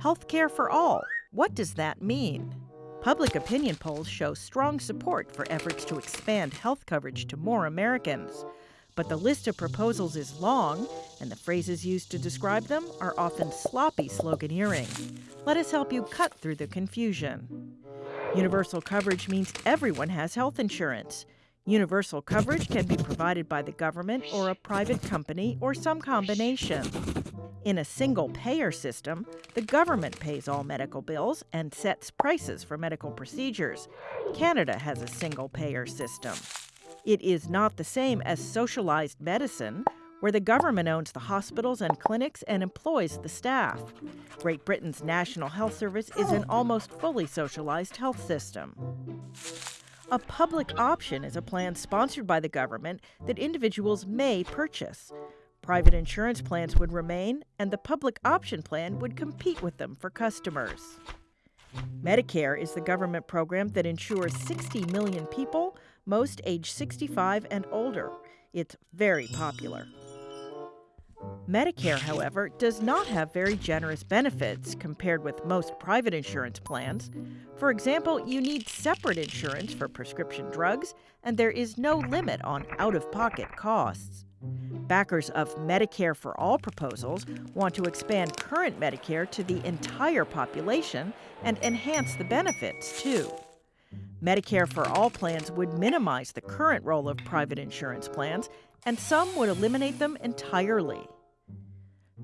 Healthcare for all. What does that mean? Public opinion polls show strong support for efforts to expand health coverage to more Americans. But the list of proposals is long, and the phrases used to describe them are often sloppy sloganeering. Let us help you cut through the confusion. Universal coverage means everyone has health insurance. Universal coverage can be provided by the government or a private company or some combination. In a single payer system, the government pays all medical bills and sets prices for medical procedures. Canada has a single payer system. It is not the same as socialized medicine, where the government owns the hospitals and clinics and employs the staff. Great Britain's National Health Service is an almost fully socialized health system. A public option is a plan sponsored by the government that individuals may purchase. Private insurance plans would remain, and the public option plan would compete with them for customers. Medicare is the government program that insures 60 million people, most age 65 and older. It's very popular. Medicare, however, does not have very generous benefits compared with most private insurance plans. For example, you need separate insurance for prescription drugs, and there is no limit on out of pocket costs. Backers of Medicare for All proposals want to expand current Medicare to the entire population and enhance the benefits, too. Medicare for All plans would minimize the current role of private insurance plans, and some would eliminate them entirely.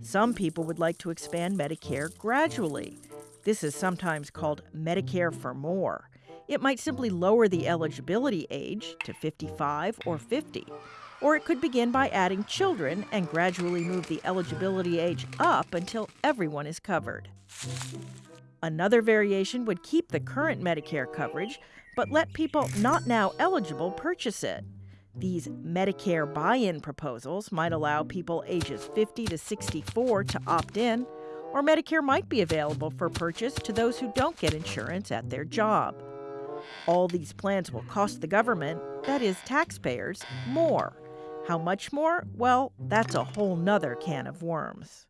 Some people would like to expand Medicare gradually. This is sometimes called Medicare for More. It might simply lower the eligibility age to 55 or 50. Or it could begin by adding children and gradually move the eligibility age up until everyone is covered. Another variation would keep the current Medicare coverage, but let people not now eligible purchase it. These Medicare buy in proposals might allow people ages 50 to 64 to opt in, or Medicare might be available for purchase to those who don't get insurance at their job. All these plans will cost the government, that is, taxpayers, more. How much more? Well, that's a whole nother can of worms.